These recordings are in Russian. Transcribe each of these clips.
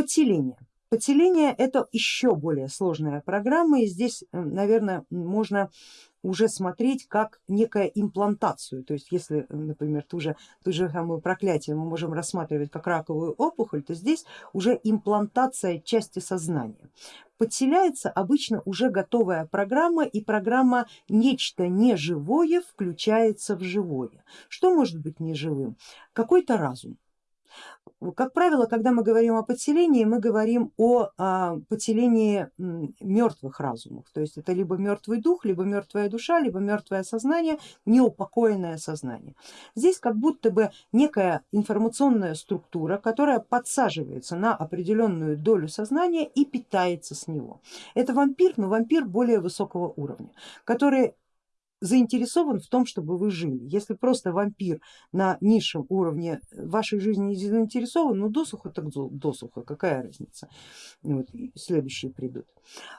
Подселение. Подселение это еще более сложная программа и здесь, наверное, можно уже смотреть как некая имплантацию. То есть если, например, ту же, ту же самую проклятие мы можем рассматривать как раковую опухоль, то здесь уже имплантация части сознания. Подселяется обычно уже готовая программа и программа нечто неживое включается в живое. Что может быть неживым? Какой-то разум как правило, когда мы говорим о подселении, мы говорим о а, подселении мертвых разумов, то есть это либо мертвый дух, либо мертвая душа, либо мертвое сознание, неупокоенное сознание. Здесь как будто бы некая информационная структура, которая подсаживается на определенную долю сознания и питается с него. Это вампир, но вампир более высокого уровня, который заинтересован в том, чтобы вы жили. Если просто вампир на низшем уровне вашей жизни не заинтересован, ну досуха так досуха, какая разница, вот, следующие придут,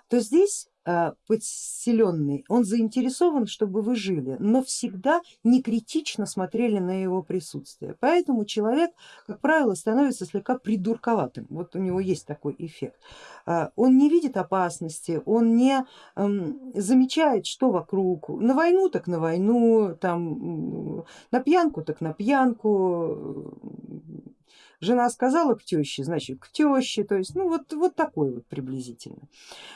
то здесь Э, подселенный, он заинтересован, чтобы вы жили, но всегда не критично смотрели на его присутствие. Поэтому человек, как правило, становится слегка придурковатым. Вот у него есть такой эффект. Э, он не видит опасности, он не эм, замечает, что вокруг. На войну так на войну, там, на пьянку так на пьянку, Жена сказала к теще, значит к теще, то есть ну вот, вот такой вот приблизительно.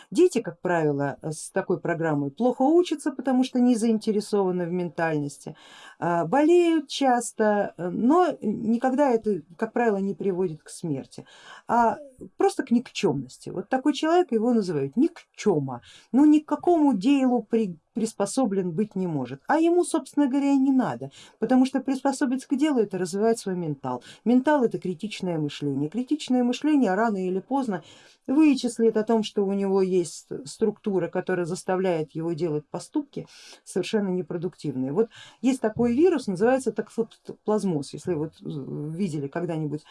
Дети, как правило, с такой программой плохо учатся, потому что не заинтересованы в ментальности, а, болеют часто, но никогда это, как правило, не приводит к смерти, а просто к никчемности. Вот такой человек его называют никчема, ну ни к какому делу при приспособлен быть не может, а ему, собственно говоря, и не надо, потому что приспособиться к делу это развивать свой ментал. Ментал это критичное мышление. Критичное мышление рано или поздно вычислит о том, что у него есть структура, которая заставляет его делать поступки совершенно непродуктивные. Вот есть такой вирус, называется токсоплазмоз, если вот видели когда-нибудь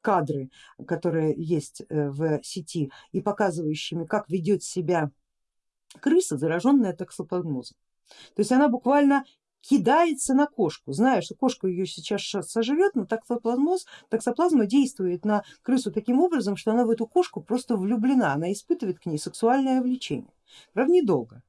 кадры, которые есть э, в сети и показывающими, как ведет себя крыса, зараженная токсоплазмозом. То есть она буквально кидается на кошку, зная, что кошка ее сейчас сожрет, но токсоплазмоз, токсоплазма действует на крысу таким образом, что она в эту кошку просто влюблена, она испытывает к ней сексуальное влечение. Правда недолго,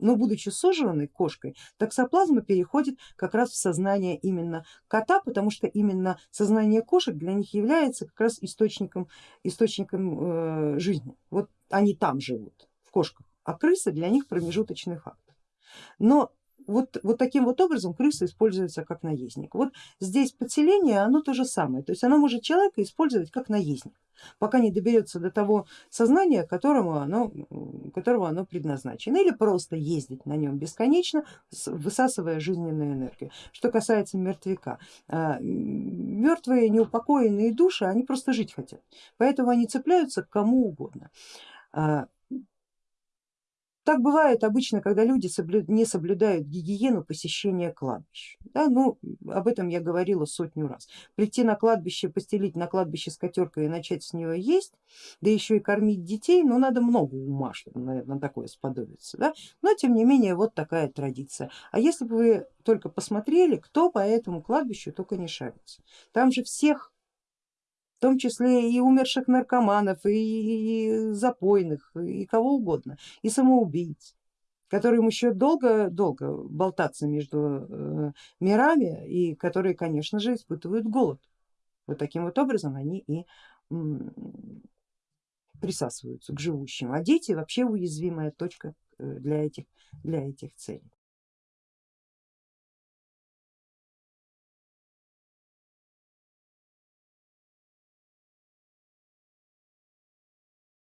но будучи сожранной кошкой, токсоплазма переходит как раз в сознание именно кота, потому что именно сознание кошек для них является как раз источником, источником э, жизни. Вот они там живут, в кошках а крыса для них промежуточный фактор. Но вот, вот таким вот образом крыса используется как наездник. Вот здесь подселение, оно то же самое, то есть оно может человека использовать как наездник, пока не доберется до того сознания, которому оно, которого оно предназначено, или просто ездить на нем бесконечно, высасывая жизненную энергию. Что касается мертвяка, а, мертвые неупокоенные души, они просто жить хотят, поэтому они цепляются к кому угодно. Так бывает обычно, когда люди не соблюдают гигиену посещения кладбищ. Да, ну, об этом я говорила сотню раз. Прийти на кладбище, постелить на кладбище скатеркой и начать с нее есть, да еще и кормить детей, ну надо много ума, чтобы наверное, на такое сподобиться. Да? Но тем не менее вот такая традиция. А если бы вы только посмотрели, кто по этому кладбищу только не шарится. Там же всех в том числе и умерших наркоманов, и запойных, и кого угодно, и самоубийц, которым еще долго-долго болтаться между э, мирами и которые, конечно же, испытывают голод. Вот таким вот образом они и присасываются к живущим, а дети вообще уязвимая точка э, для этих, для этих целей.